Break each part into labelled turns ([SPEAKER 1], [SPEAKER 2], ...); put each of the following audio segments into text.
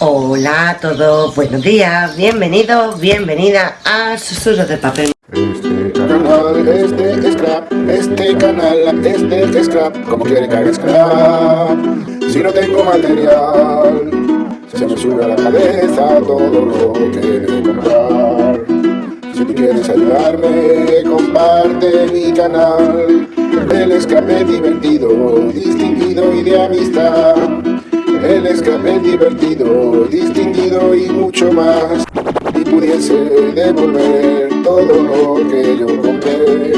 [SPEAKER 1] Hola a todos, buenos días, bienvenidos, bienvenida a Susurros de Papel.
[SPEAKER 2] Este canal, este scrap, este canal, este scrap, como quiere que haga scrap. Si no tengo material, se me sube a la cabeza todo lo que debo comprar. Si quieres ayudarme, comparte mi canal. El escape divertido, distinguido y de amistad. El escape divertido, distinguido y mucho más. Y pudiese devolver todo lo que yo compré.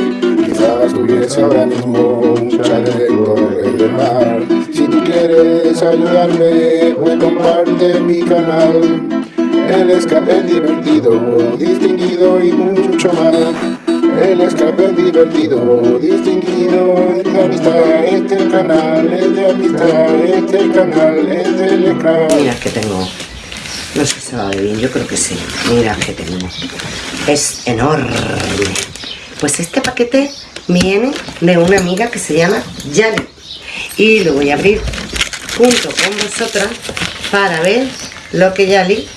[SPEAKER 2] Quizás tuviese ahora mismo un chaleco de mar. Si tú quieres ayudarme, pues comparte mi canal. El escape divertido, distinguido y mucho más. El escape divertido, distinguido, es de amistad, este canal, es de amistad, este canal, es del esclavo.
[SPEAKER 1] Mira que tengo, no sé si se va a ver bien, yo creo que sí. Mira que tengo, es enorme. Pues este paquete viene de una amiga que se llama Yali y lo voy a abrir junto con vosotras para ver lo que Yali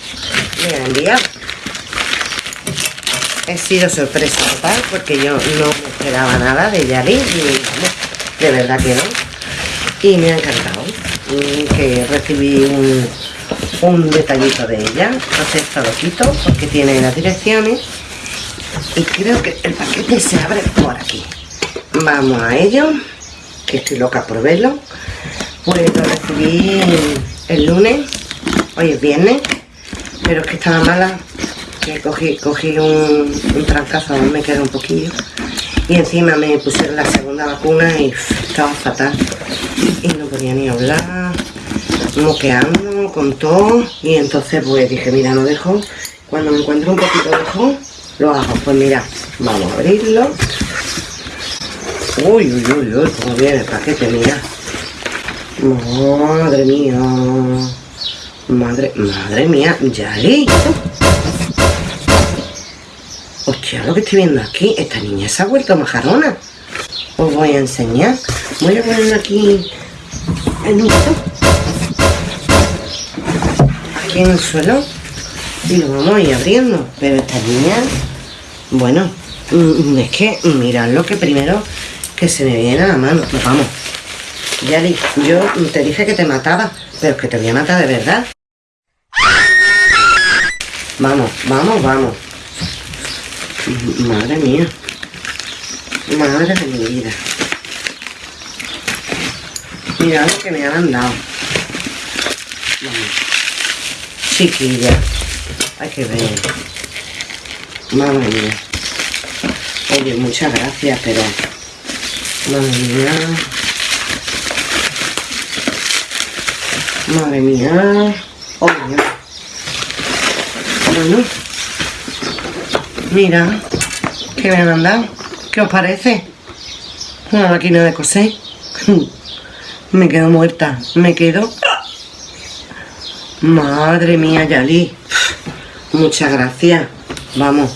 [SPEAKER 1] me ha enviado. He sido sorpresa total porque yo no me esperaba nada de Yali, vamos, de verdad que no. Y me ha encantado mm, que recibí un, un detallito de ella. Entonces esto lo quito porque tiene las direcciones y creo que el paquete se abre por aquí. Vamos a ello, que estoy loca por verlo. Pues lo recibí el lunes, hoy es viernes, pero es que estaba mala cogí, cogí un, un trancazo, aún me queda un poquillo y encima me pusieron la segunda vacuna y estaba fatal. Y no podía ni hablar moqueando con todo y entonces pues dije mira no dejo. Cuando me encuentro un poquito dejo lo hago pues mira vamos a abrirlo. Uy uy uy uy cómo viene el paquete mira. Madre mía. Madre madre mía Yali Hostia, lo que estoy viendo aquí, esta niña se ha vuelto majarona. Os voy a enseñar. Voy a poner aquí en un aquí en el suelo y lo vamos a ir abriendo. Pero esta niña, bueno, mm, es que mirad lo que primero que se me viene a la mano. Pues vamos. Ya yo te dije que te mataba, pero es que te voy a matar de verdad. Vamos, vamos, vamos. Madre mía. Madre de mi vida. Mira lo que me han dado. Chiquilla. Hay que ver. Madre mía. Oye, muchas gracias, pero... Madre mía. Madre mía. Oye. Bueno. Mira, que me han mandado. ¿Qué os parece? Una máquina de coser. me quedo muerta. Me quedo... Madre mía, Yali. Muchas gracias. Vamos.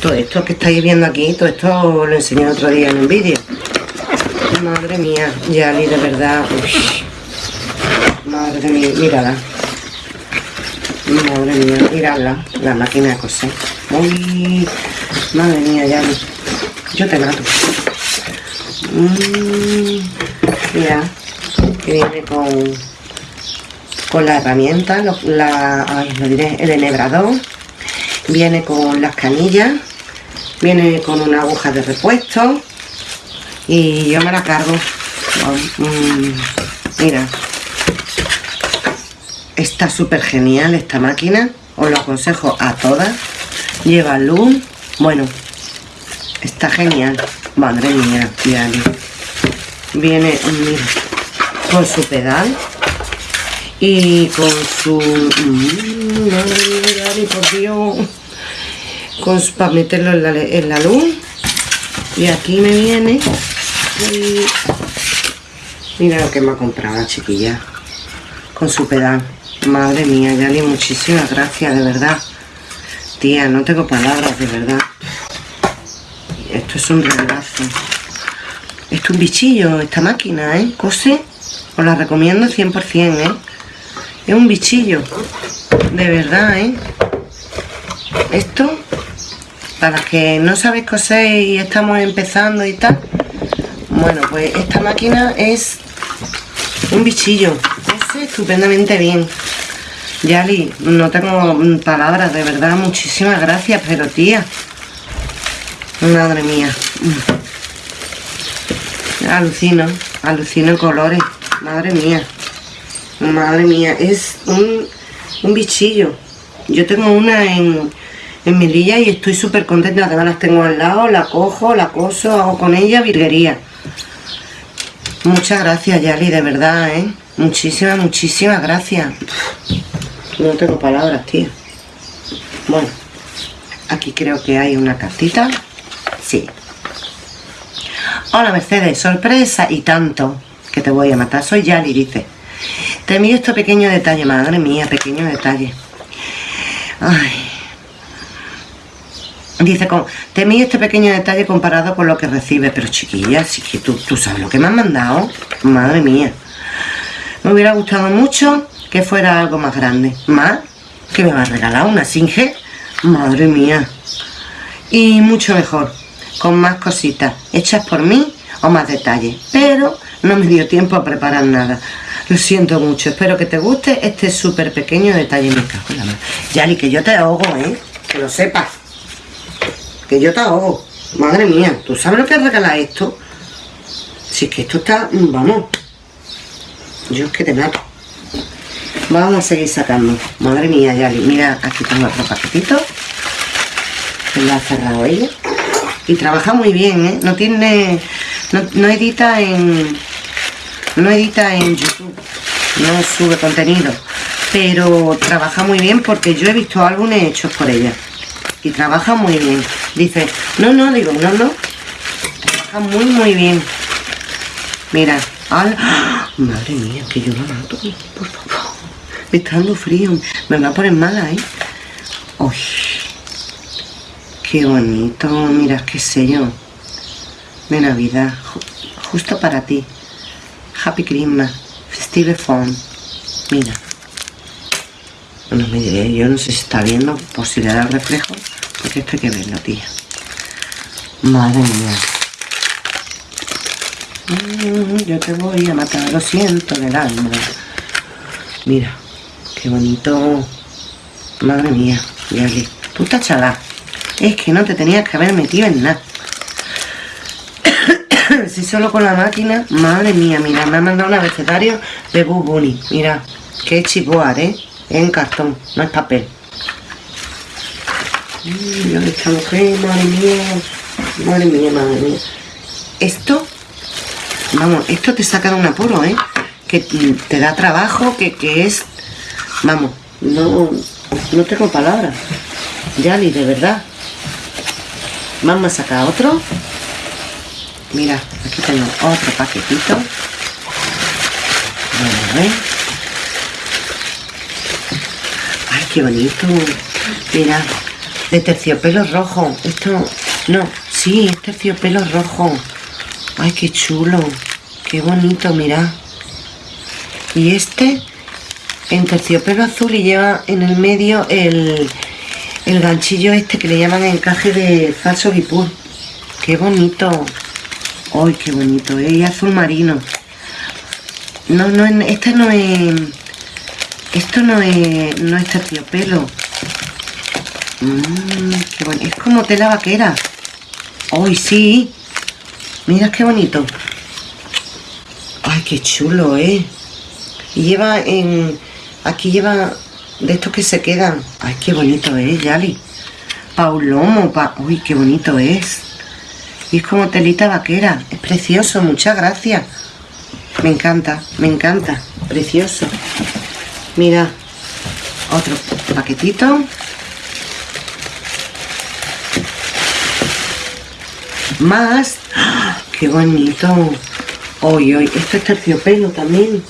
[SPEAKER 1] Todo esto que estáis viendo aquí, todo esto lo enseñé otro día en un vídeo. Madre mía, Yali, de verdad. Madre mía, mírala. Madre mía, miradla, la máquina de coser. Uy, madre mía, ya yo te mato. Mm, mira, que viene con, con la herramienta, lo diré, el enhebrador, viene con las canillas, viene con una aguja de repuesto y yo me la cargo. Mm, mira, está súper genial esta máquina, os lo aconsejo a todas. Lleva luz bueno está genial. Madre mía viene mira, con su pedal y con su mm, madre mía, por Dios. Para meterlo en la, en luz y aquí me viene y mira lo que me ha comprado la chiquilla. Con su pedal madre mía Yali muchísimas gracias de verdad Tía, no tengo palabras, de verdad. Esto es un regalazo. Esto es un bichillo, esta máquina, ¿eh? Cose. Os la recomiendo 100%, ¿eh? Es un bichillo. De verdad, ¿eh? Esto, para que no sabéis coser y estamos empezando y tal. Bueno, pues esta máquina es un bichillo. Ese estupendamente bien. Yali, no tengo palabras, de verdad, muchísimas gracias, pero tía. Madre mía. Alucino, alucino colores. Madre mía. Madre mía, es un, un bichillo. Yo tengo una en, en mi lilla y estoy súper contenta. Además las tengo al lado, la cojo, la coso, hago con ella virguería. Muchas gracias, Yali, de verdad, ¿eh? Muchísimas, muchísimas gracias. No tengo palabras, tío. Bueno, aquí creo que hay una cartita. Sí. Hola, Mercedes, sorpresa y tanto que te voy a matar. Soy Yali, dice. Te envío este pequeño detalle, madre mía, pequeño detalle. Ay. Dice, te envío este pequeño detalle comparado con lo que recibe. Pero chiquilla, si que tú, tú sabes lo que me han mandado. Madre mía. Me hubiera gustado mucho que fuera algo más grande. ¿Más? ¿Que me va a regalar una Singe? Madre mía. Y mucho mejor, con más cositas, hechas por mí o más detalles. Pero no me dio tiempo a preparar nada. Lo siento mucho, espero que te guste este súper pequeño detalle. Me cago en la mano. Yali, que yo te ahogo, ¿eh? Que lo sepas. Que yo te ahogo. Madre mía, ¿tú sabes lo que regala esto? Si es que esto está... Vamos. Yo es que te mato. Vamos a seguir sacando. Madre mía, Yali. Mira, aquí tengo otro paquetito. Que lo ha cerrado ella. Y trabaja muy bien, ¿eh? No tiene... No, no edita en no edita en YouTube, no sube contenido, pero trabaja muy bien porque yo he visto álbumes hechos por ella y trabaja muy bien. Dice, no, no, digo, no, no, trabaja muy, muy bien. Mira, madre mía, que yo la mato, por favor. Me está dando frío, me va a poner mala, ¿eh? Uy, qué bonito, mira qué sello de Navidad, justo para ti. Happy Christmas, Festive Phone. Mira. Bueno, me diré, yo no sé si está viendo, por si le da reflejo, porque esto hay que verlo, tía. Madre mía. Mm, yo te voy a matar, lo siento del alma. Mira, qué bonito. Madre mía, Yali. Puta chala. Es que no te tenías que haber metido en nada si solo con la máquina, madre mía, mira, me ha mandado un abecedario de Boo Bunny. Mira, que es chipoar, ¿eh? Es en cartón, no es papel. Mira esta mujer, madre mía, madre mía, madre mía. Esto, vamos, esto te saca de un apuro, ¿eh? Que te da trabajo, que, que es, vamos, no, no tengo palabras. Yali, de verdad. Vamos a sacar otro. Mira, aquí tengo otro paquetito. Vamos a ver. Ay, qué bonito. Mira, de terciopelo rojo. Esto, no, sí, es terciopelo rojo. Ay, qué chulo. Qué bonito, mira. Y este en terciopelo azul y lleva en el medio el, el ganchillo este que le llaman encaje de falso guipur. Qué bonito. ¡Ay, qué bonito! ¿eh? Y azul marino. No, no, este no es... Esto no es, no es terciopelo. Bueno. Es como tela vaquera. ¡Ay, sí! Mira qué bonito. ¡Ay, qué chulo, eh! Y lleva en... Aquí lleva de estos que se quedan. ¡Ay, qué bonito es, Yali! Paulomo, pa... ¡Uy, qué bonito es! Y es como telita vaquera. Es precioso, muchas gracias. Me encanta, me encanta. Precioso. Mira, otro paquetito. Más. ¡Ah! ¡Qué bonito! Hoy, hoy, esto es terciopelo también.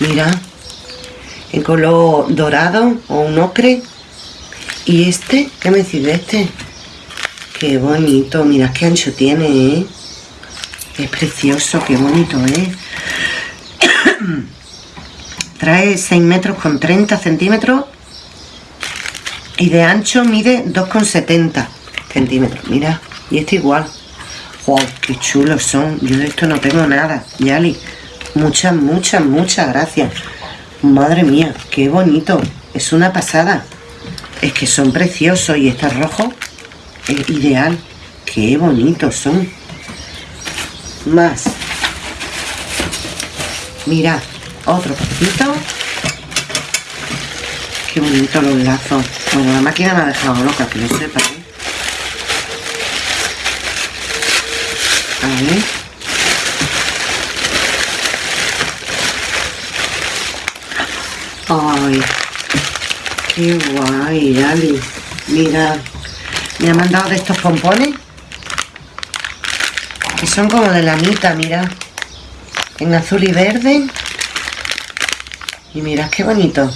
[SPEAKER 1] Mira, en color dorado o un ocre. Y este, ¿qué me decís de este? Qué bonito, mira qué ancho tiene, ¿eh? Es precioso, qué bonito, ¿eh? Trae 6 metros con 30 centímetros y de ancho mide 2,70 centímetros. Mira, y este igual. ¡Wow! ¡Qué chulos son! Yo de esto no tengo nada, Yali. Muchas, muchas, muchas gracias. Madre mía, qué bonito. Es una pasada. Es que son preciosos y este rojo es ideal. Qué bonitos son. Más. Mirad, otro poquito. Qué bonito los lazos. Bueno, la máquina me ha dejado loca, que lo sepa, Ay, qué guay, Ali. Mira, me ha mandado de estos pompones. Que son como de lamita, mira. En azul y verde. Y mirad qué bonito.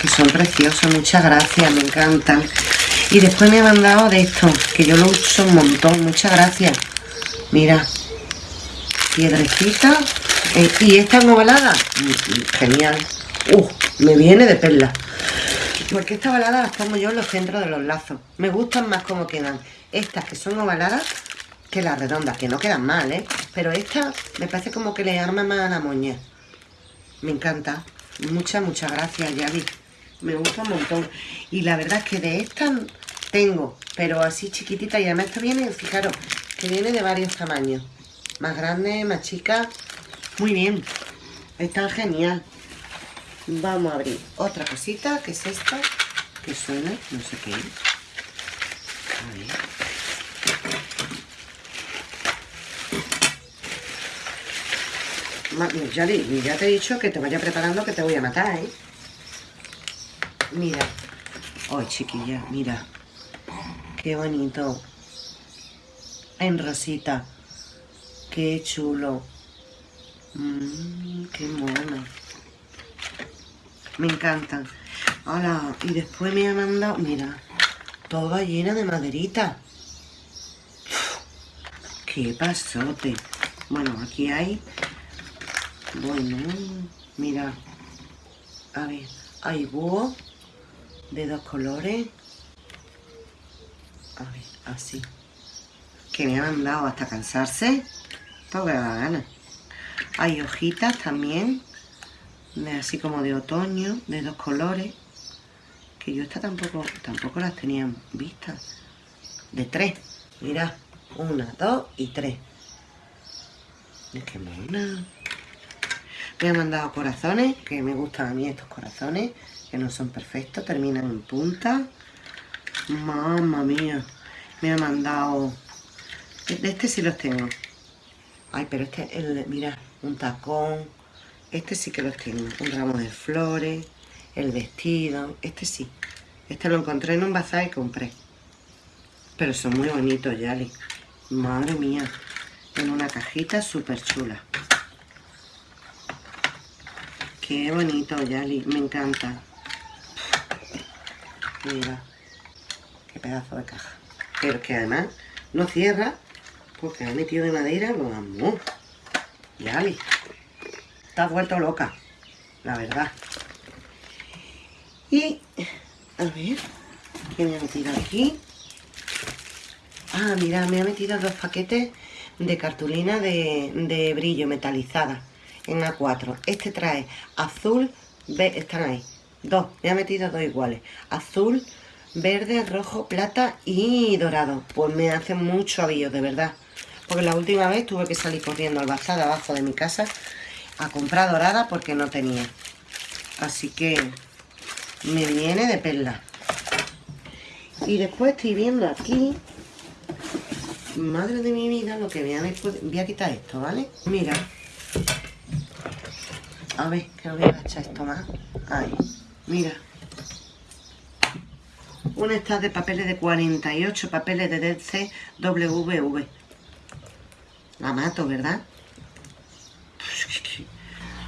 [SPEAKER 1] Que son preciosos, muchas gracias, me encantan. Y después me ha mandado de estos, que yo lo uso un montón, muchas gracias. Mira, piedrecita. Eh, y esta ovalada, genial. Uh, me viene de perla. Porque esta ovalada las pongo yo en los centros de los lazos. Me gustan más como quedan. Estas que son ovaladas que las redondas, que no quedan mal, ¿eh? Pero esta me parece como que le arma más a la moña. Me encanta. Muchas, muchas gracias, Yavi. Me gusta un montón. Y la verdad es que de estas tengo, pero así chiquitita. Y además esto viene, fijaros, que viene de varios tamaños. Más grande, más chica. Muy bien. Está genial. Vamos a abrir otra cosita, que es esta, que suena, no sé qué A ver. Ya, te he dicho que te vaya preparando que te voy a matar, ¿eh? Mira. Ay, chiquilla, mira. Qué bonito. En rosita. Qué chulo. Mmm, qué mono. Me encantan. Hola, y después me ha mandado, mira, toda llena de maderita. Qué pasote. Bueno, aquí hay bueno, mira. A ver, hay búho de dos colores. A ver, así. Que me han mandado hasta cansarse. Todo que da gana. Hay hojitas también. así como de otoño, de dos colores. Que yo esta tampoco, tampoco las tenía vistas. De tres. Mira, una, dos y tres. Es que mona. Me han mandado corazones, que me gustan a mí estos corazones, que no son perfectos, terminan en punta. Mamma mía. Me ha mandado... De este sí los tengo. Ay, pero este, el, mira, un tacón. Este sí que los tengo. Un ramo de flores, el vestido. Este sí. Este lo encontré en un bazar y compré. Pero son muy bonitos, Yali. Madre mía. En una cajita súper chula. Qué bonito, Yali. Me encanta. Mira. Qué pedazo de caja. Pero que además no cierra porque ha metido de madera lo amo. Yali. Está vuelto loca. La verdad. Y, a ver, ¿qué me ha metido aquí? Ah, mira, me ha metido dos paquetes de cartulina de, brillo metalizada en A4. Este trae azul, están ahí, dos, me ha metido dos iguales. Azul, verde, rojo, plata y dorado. Pues me hace mucho avío, de verdad. Porque la última vez tuve que salir corriendo al bazar abajo de mi casa a comprar dorada porque no tenía. Así que me viene de perla. Y después estoy viendo aquí, madre de mi vida, lo que voy a, voy a quitar esto, ¿vale? Mira, a ver, que no voy a echar esto más. Ahí, mira. Una estas de papeles de 48 papeles de DCWV. La mato, ¿verdad?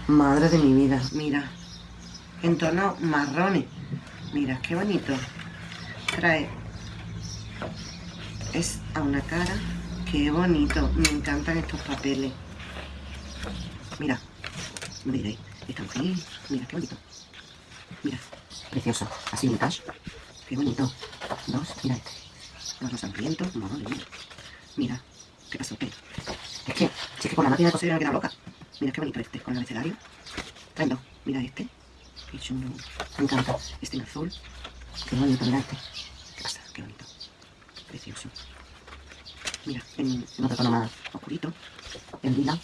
[SPEAKER 1] Madre de mi vida, mira. En tono marrones. Mira, qué bonito. Trae. Es a una cara. Qué bonito. Me encantan estos papeles. Mira. Miren, están aquí, Mira, qué bonito. Mira, precioso. Así vintage. Qué bonito. Dos, mira este. Dos hambrientos, madre mía. Mira, qué pasó. Es que, si es que con la máquina de coser me queda loca. Mira qué bonito este, con el abecedario. Traen dos. Mira este. Qué. Me encanta. Este en azul. Qué bonito, mira este. ¿Qué pasa? Qué bonito. Precioso. Mira, en, en otro tono más oscurito. En lila.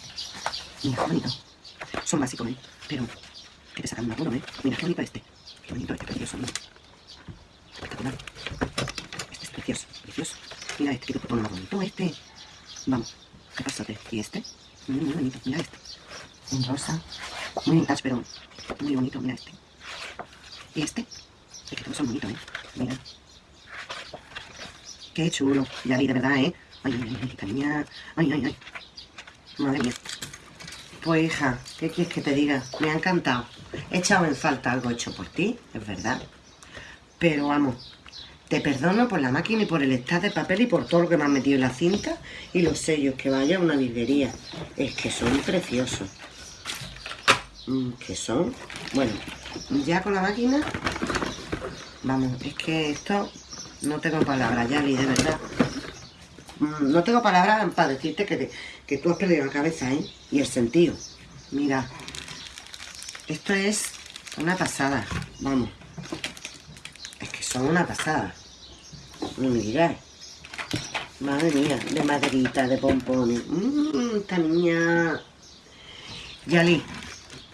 [SPEAKER 1] Mira, qué bonito. Son básicos, ¿eh? Pero que te sacan un apuro, ¿eh? Mira, qué bonito este. Qué bonito este, precioso. Mira. Espectacular. Este es precioso, precioso. Mira este, que te pone más bonito. Este. Vamos. ¿Qué pasote? ¿Y este? Muy, bonito. Mira este. En rosa. Muy vintage, pero muy bonito. Mira este. ¿Y este? Es que todos son bonitos, ¿eh? Mira. Qué chulo. Ya vi, de verdad, ¿eh? Ay, ay, ay. Ay, ay, ay. Madre mía. Pues hija, ¿qué quieres que te diga? Me ha encantado. He echado en falta algo hecho por ti, es verdad. Pero vamos, te perdono por la máquina y por el estado de papel y por todo lo que me has metido en la cinta y los sellos, que vaya a una librería. Es que son preciosos. Mm, que son... Bueno, ya con la máquina... Vamos, es que esto... No tengo palabras, ya vi, de verdad. Mm, no tengo palabras para decirte que, que tú has perdido la cabeza, ¿eh? Y el sentido. Mira, esto es una pasada, vamos. Es que son una pasada. Digáis. Madre mía, de maderita, de pompones. Mmm, esta niña... Yali,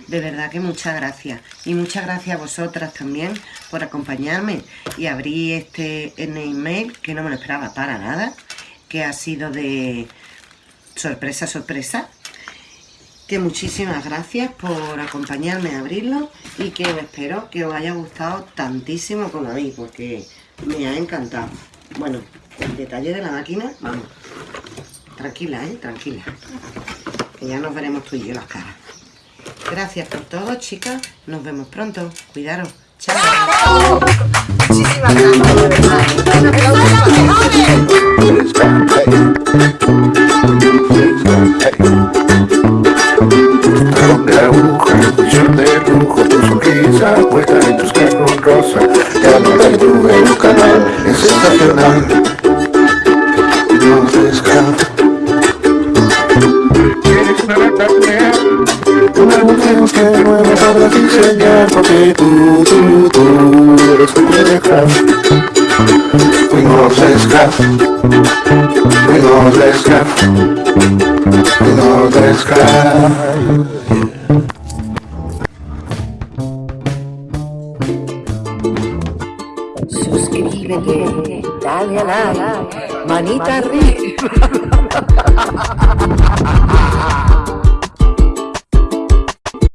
[SPEAKER 1] de verdad que muchas gracias. Y muchas gracias a vosotras también por acompañarme y abrir este email que no me lo esperaba para nada. Que ha sido de sorpresa, sorpresa. Que muchísimas gracias por acompañarme a abrirlo y que espero que os haya gustado tantísimo como a mí, porque me ha encantado. Bueno, el detalle de la máquina, vamos, tranquila, ¿eh? Tranquila. Que ya nos veremos tú y yo las caras. Gracias por todo, chicas. Nos vemos pronto. Cuidaros. Chao. Muchísimas
[SPEAKER 2] Donde Ya no te tuve en un canal, es sensacional. No escapas. Quieres una mujer que nueva para diseñar porque tú, tú, tú eres un. Fuimos. Fuimos. Fuimos.
[SPEAKER 1] Dale